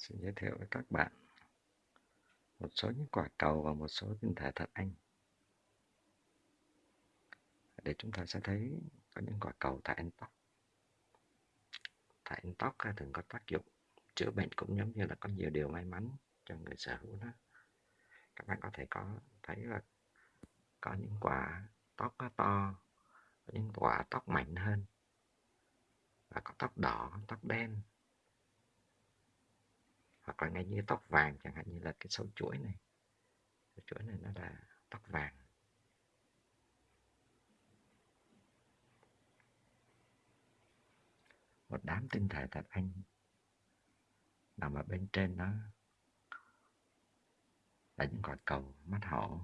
Xin giới thiệu với các bạn một số những quả cầu và một số tinh thể thật anh. Để chúng ta sẽ thấy có những quả cầu tại anh tóc. tại anh tóc thường có tác dụng chữa bệnh cũng giống như là có nhiều điều may mắn cho người sở hữu nó. Các bạn có thể có thấy là có những quả tóc to, có những quả tóc mạnh hơn và có tóc đỏ, tóc đen hoặc là ngay như tóc vàng chẳng hạn, như là cái sâu chuỗi này. Sâu chuỗi này nó là tóc vàng. Một đám tinh thể thạch anh. Nằm ở bên trên nó là những quả cầu mắt hổ.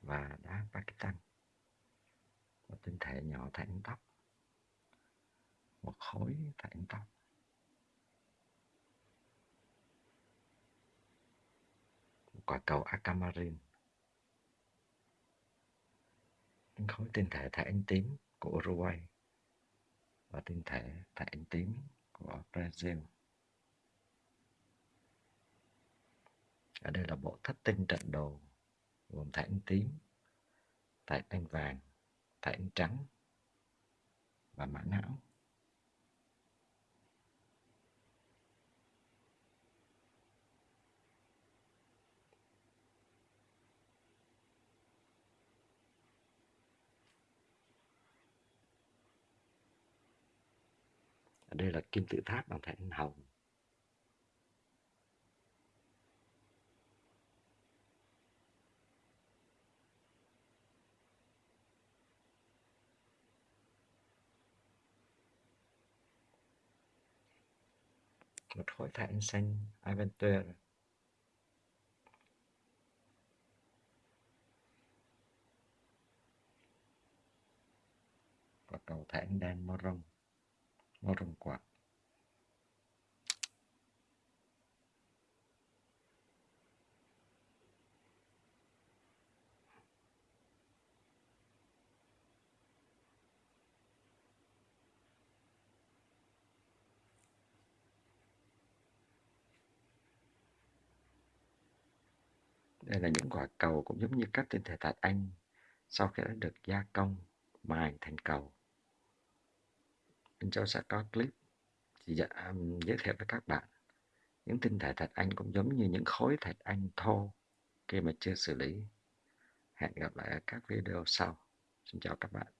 Và đá Pakistan. Một tinh thể nhỏ thành tóc. Một khối thành tóc. Quả cầu Aquamarine những khối tinh thể thải ánh tím của Uruguay và tinh thể thải ánh tím của Brazil. Ở đây là bộ thất tinh trận đồ gồm thải ánh tím, thải ánh vàng, thải ánh trắng và mã não. Đây là kim tự tháp bằng thạch hồng. Một khối thạch xanh, Aventure. Và cầu thạch đen vào trong kuat. Đây là những quả cầu cũng giống như các tinh thể thạch anh sau khi đã được gia công mài thành cầu mình cho sẽ có clip thì dạ, um, giới thiệu với các bạn. Những tinh thể thạch anh cũng giống như những khối thạch anh thô khi mà chưa xử lý. Hẹn gặp lại ở các video sau. Xin chào các bạn.